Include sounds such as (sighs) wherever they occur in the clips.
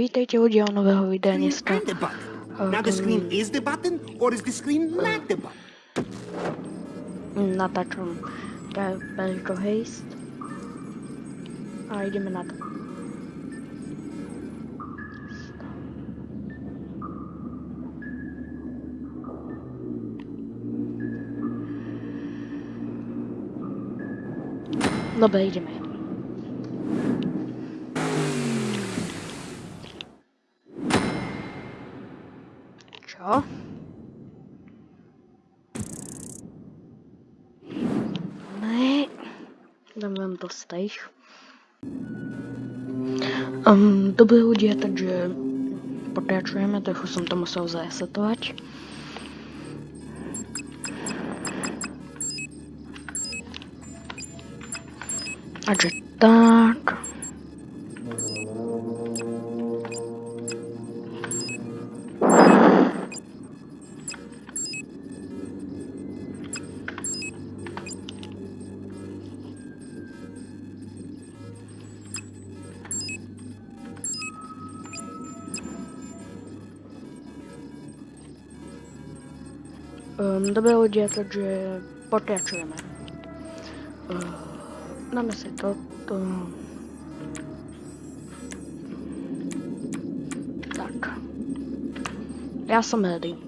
Vítejte u dílu nového videa screen dneska. and the button. Now the screen is the button, or dostech. Um, to by hodně, takže pokračujeme, trochu jsem to musel zaresetovat. Takže tak. Dobré ľudia, takže pokračujeme. Dáme si toto. Tak. Ja som ready.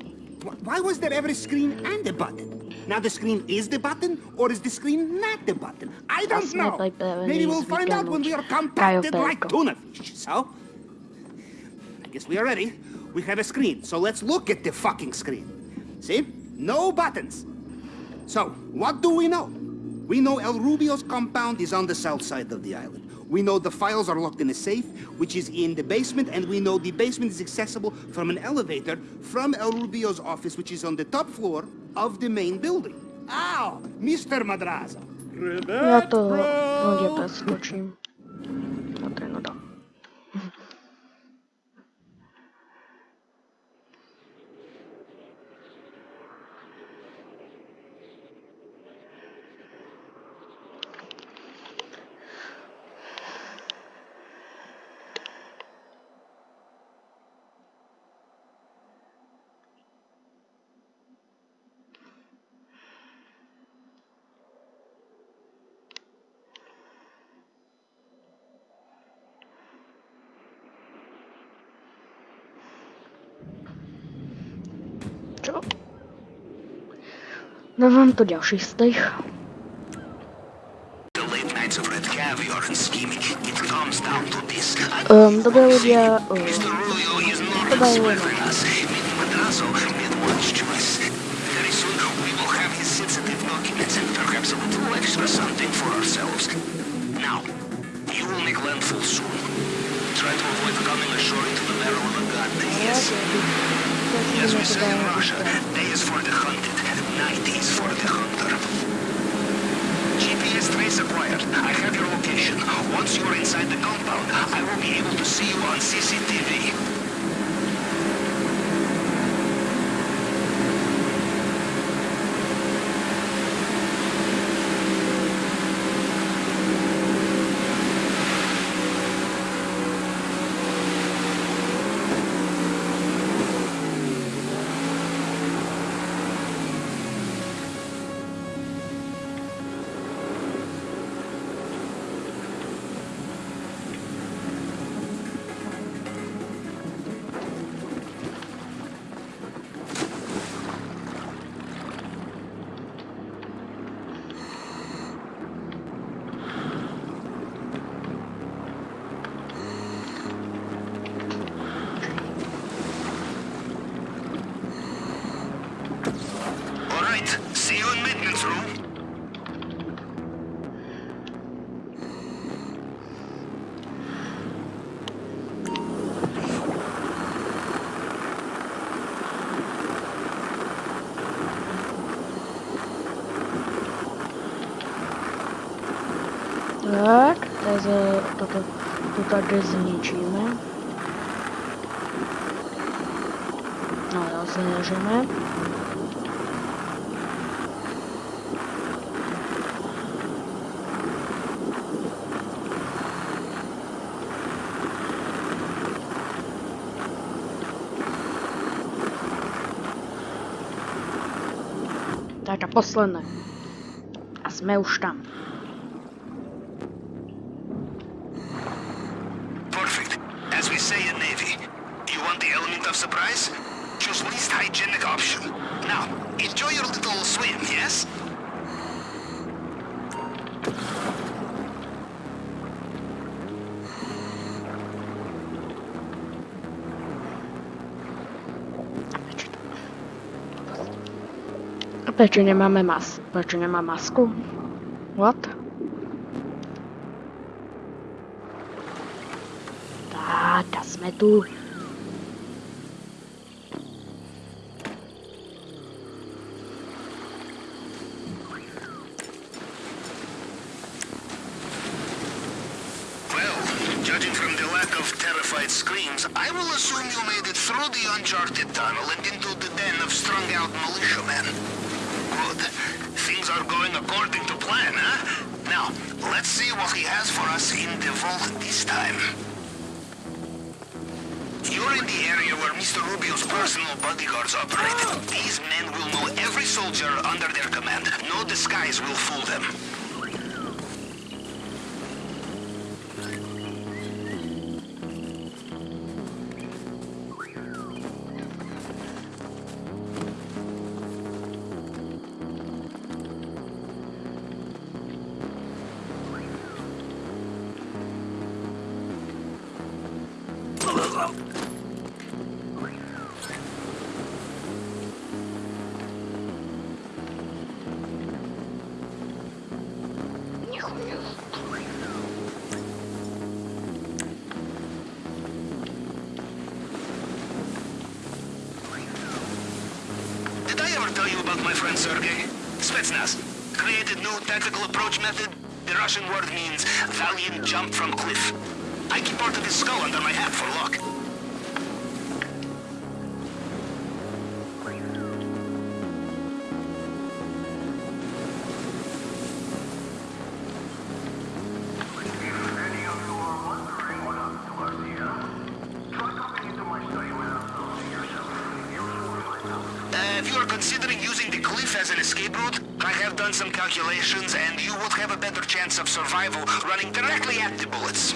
Why was there ever a screen and a button? Now the screen is the button, or is the screen not the button? I don't know. not like the Maybe we'll find out when we are compacted like tuna fish. So, I guess we are ready. We have a screen, so let's look at the fucking screen. See? No buttons. So, what do we know? We know El Rubio's compound is on the south side of the island. We know the files are locked in a safe, which is in the basement, and we know the basement is accessible from an elevator from El Rubio's office, which is on the top floor of the main building. Ow! Mr. Madrazo. Ja to ľudia preskočím. Ok, no to. Čo? Dávam to ďalší stejch. The late nights of red caviar and scheming, it comes down to this. Um, dobré ľudia, um, Mr. Rubio is not Goodbye, respecting us. Madrazo made one choice. Something for ourselves. Now, you will make landfall soon. Try to avoid coming ashore into the a god. Yes, as we say in Russia, day is for the hunted, night is for the hunter. GPS trace acquired. I have your location. Once you're inside the compound, I will be able to see you on CCTV. fáze toto, to tady zničíme. No jo, zněžeme. Tak a posledné. A jsme už tam. A proč nemáme mas... Proč nemá masku? What? Tak, jsme tu. skies will fool them. Valiant jump from cliff. I keep part of his skull under my hat for luck. survival running directly at the bullets.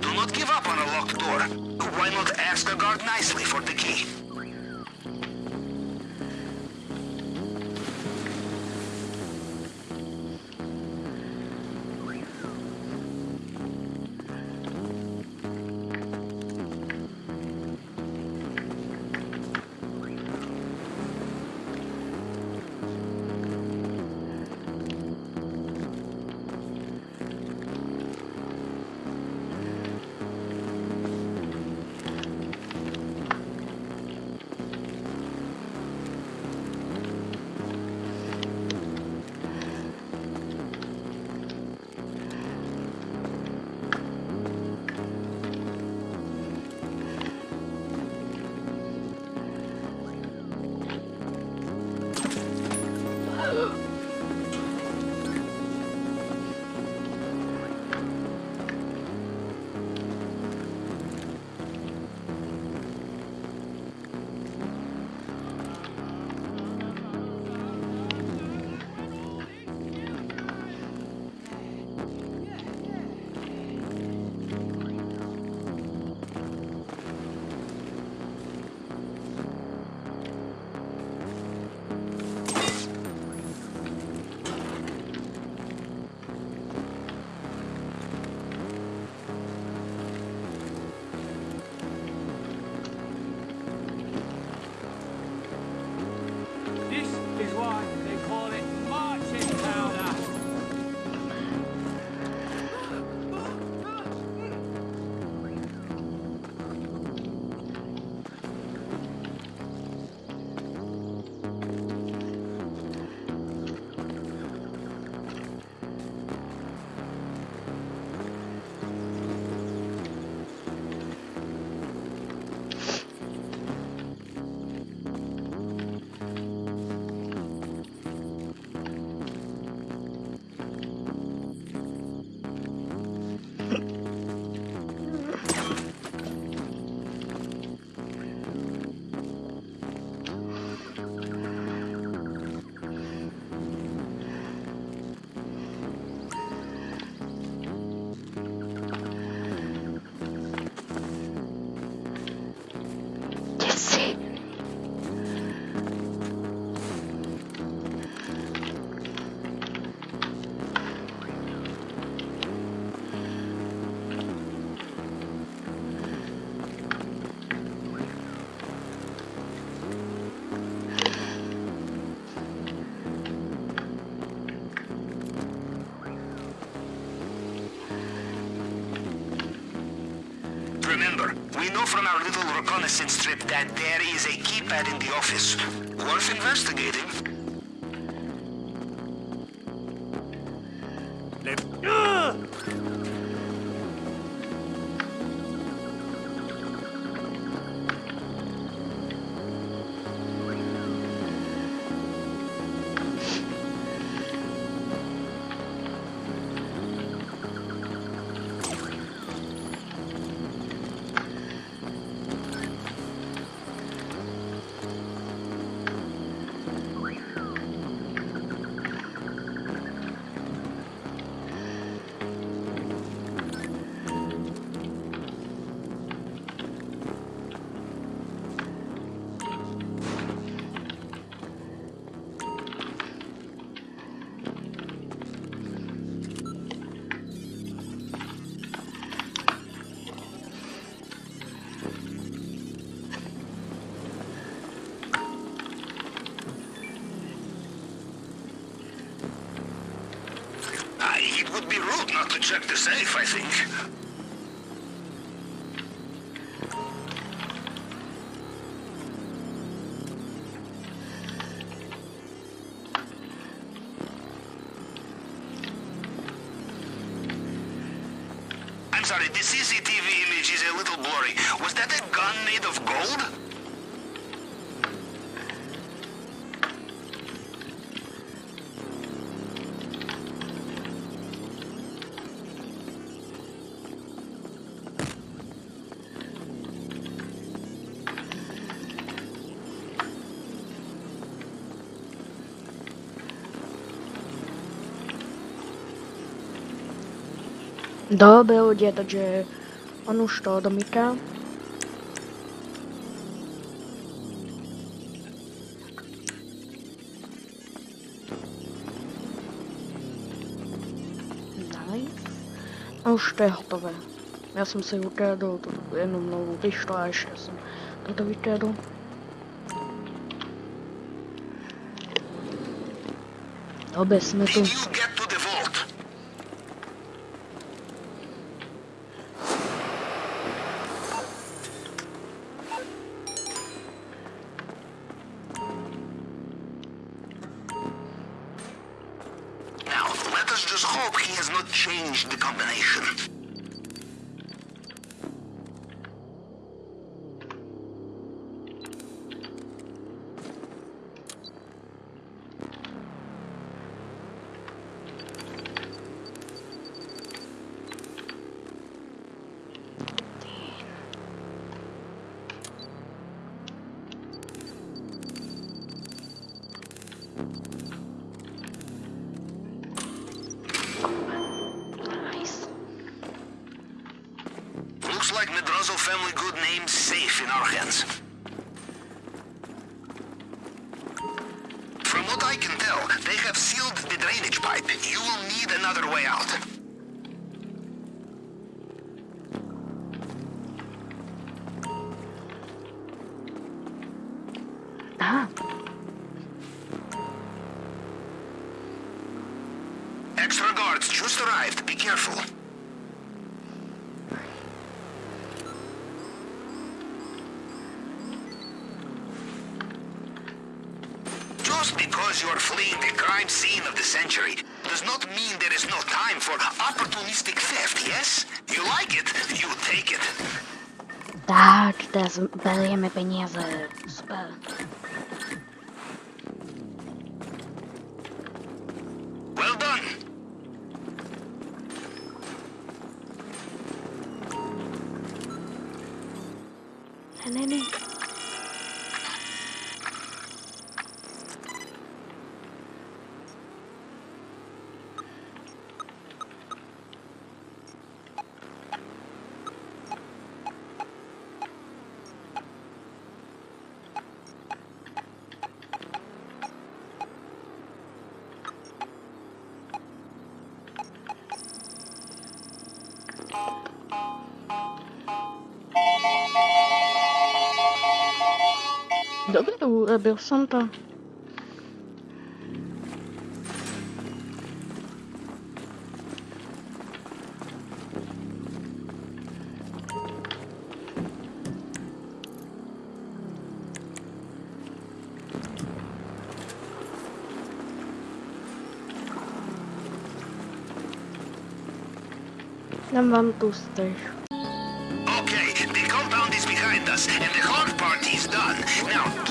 Do not give up on a locked door. Why not ask a guard nicely for the key? 了。Rozrežeme. know from our little reconnaissance trip that there is a keypad in the office. Worth investigating. It would be rude not to check the safe, I think. Dobro ľudia, takže on už to. A už to je hotové. Já jsem si ukradl tu jenom novou pištol a ještě jsem toto vykradl. Dobře, jsme tu. Just hope he has not changed the combination. Extra guards just arrived. Be careful. Just because you're fleeing the crime scene of the century does not mean there is no time for opportunistic theft, yes? You like it, you take it. tak, teraz berieme peniaze. Super. है नहीं नहीं uh, build something. One. Okay, the compound is behind us and the hard part is done. Now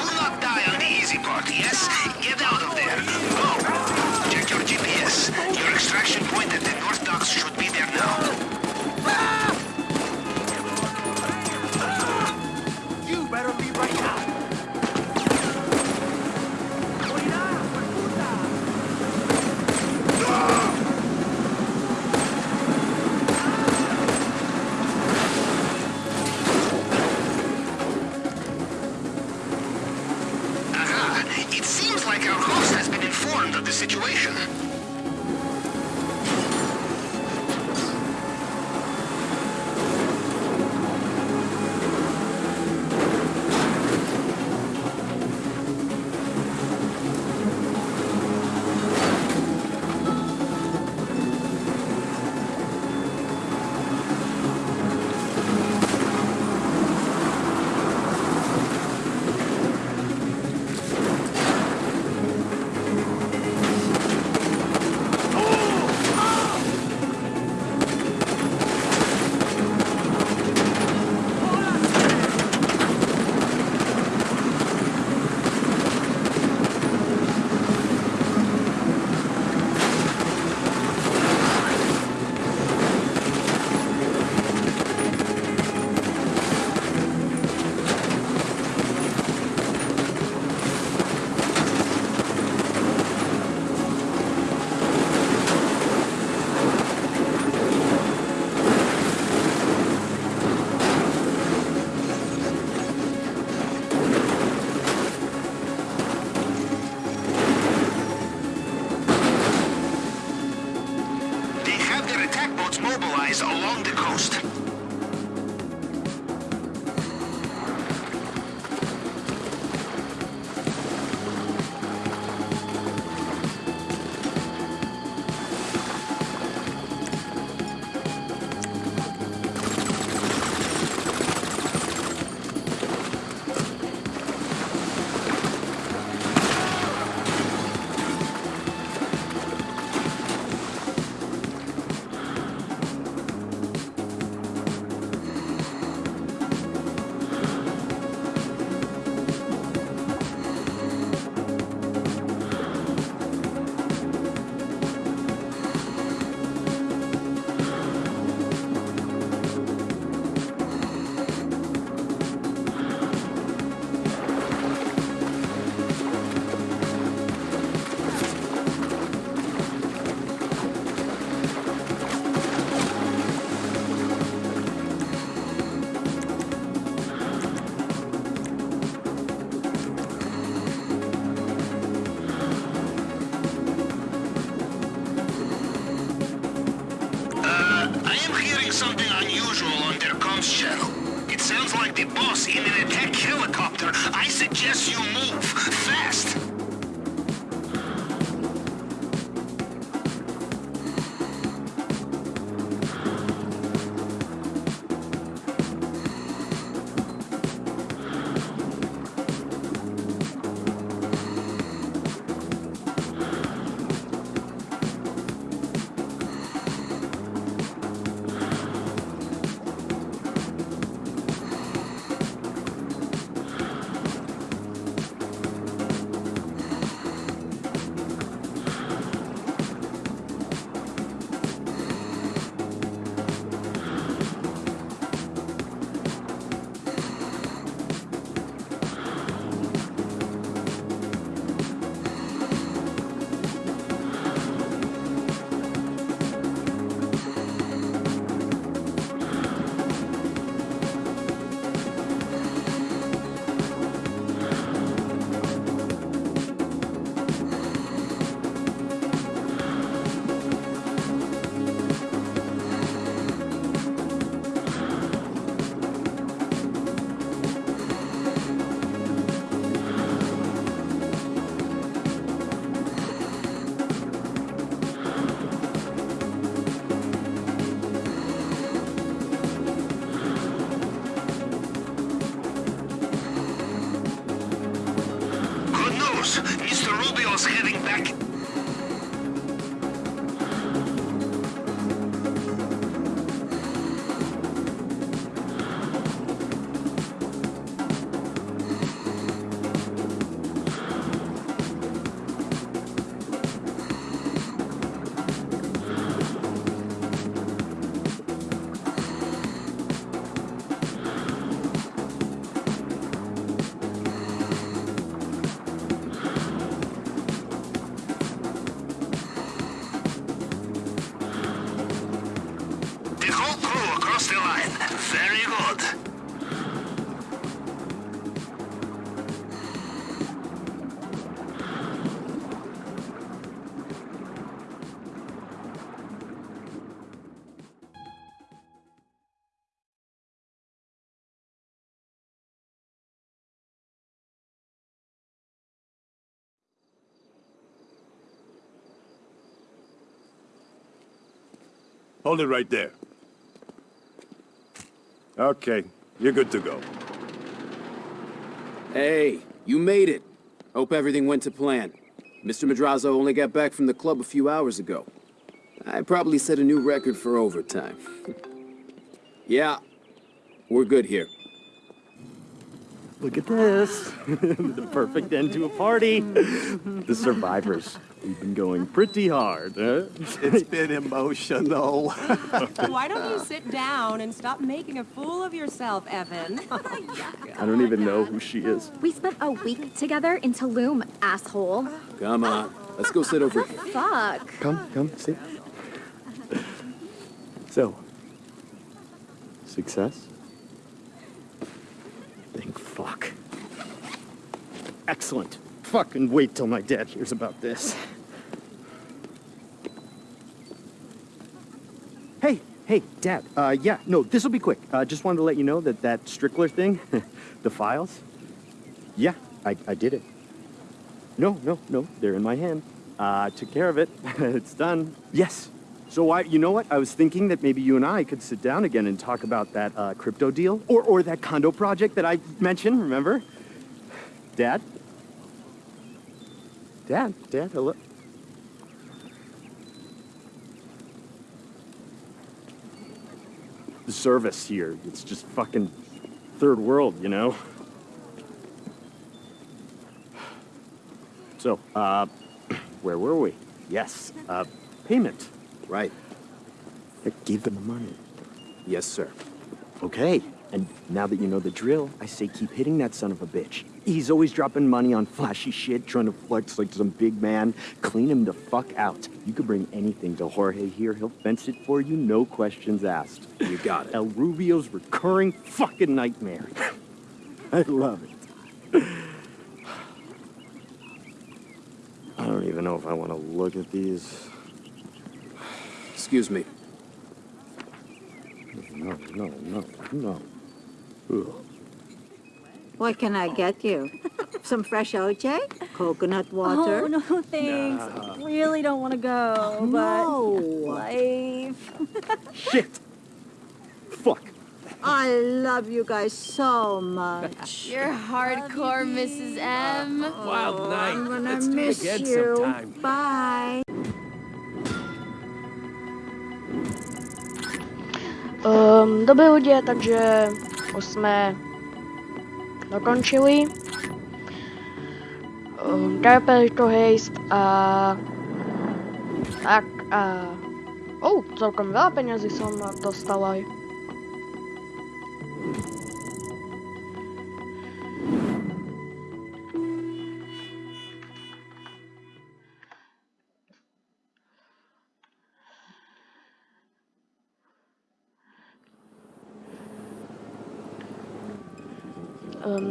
the boss in an attack helicopter. I suggest you move. whole crew across the line. Very good. Hold it right there. Okay, you're good to go. Hey, you made it. Hope everything went to plan. Mr. Madrazo only got back from the club a few hours ago. I probably set a new record for overtime. (laughs) yeah, we're good here. Look at this. (laughs) the perfect end to a party. the survivors. We've been going pretty hard, huh? It's been emotional. (laughs) Why don't you sit down and stop making a fool of yourself, Evan? (laughs) I don't even know who she is. We spent a week together in Tulum, asshole. Come on, let's go sit over here. Fuck. Come, come, sit. So, success? Thank fuck. Excellent. Fucking wait till my dad hears about this. Hey, hey, Dad. Uh, yeah, no, this will be quick. Uh, just wanted to let you know that that Strickler thing, (laughs) the files, yeah, I, I did it. No, no, no, they're in my hand. Uh, I took care of it. (laughs) it's done. Yes. So I, you know what? I was thinking that maybe you and I could sit down again and talk about that uh, crypto deal, or or that condo project that I mentioned. Remember, Dad? Dad, Dad, hello. The service here, it's just fucking third world, you know? So, uh, (clears throat) where were we? Yes, uh, payment. Right. I gave them the money. Yes, sir. Okay, and now that you know the drill, I say keep hitting that son of a bitch. He's always dropping money on flashy shit, trying to flex like some big man. Clean him the fuck out. You could bring anything to Jorge here. He'll fence it for you, no questions asked. You got it. El Rubio's recurring fucking nightmare. (laughs) I love it. (sighs) I don't even know if I want to look at these. Excuse me. No, no, no, no. Ugh. What can I get you? Some fresh OJ? Coconut oh, water? Oh, no, (laughs) thanks. I really don't want to go, but No. life. (laughs) Shit! Fuck. I love you guys so much. (laughs) You're hardcore, Mrs. M. Oh, Wild night. I'm gonna Let's do it miss again you. sometime. Bye. Um, dobrý lidé, takže už jsme dokončili. Um, Darpeli to hejst a tak a oh, celkom veľa peňazí som dostala. Um,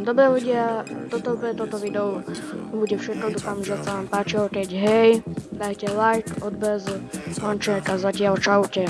dobré ľudia, toto bude toto video, bude všetko, dúfam, že sa vám páčilo, keď hej, dajte like, odbez, konček a zatiaľ čaute.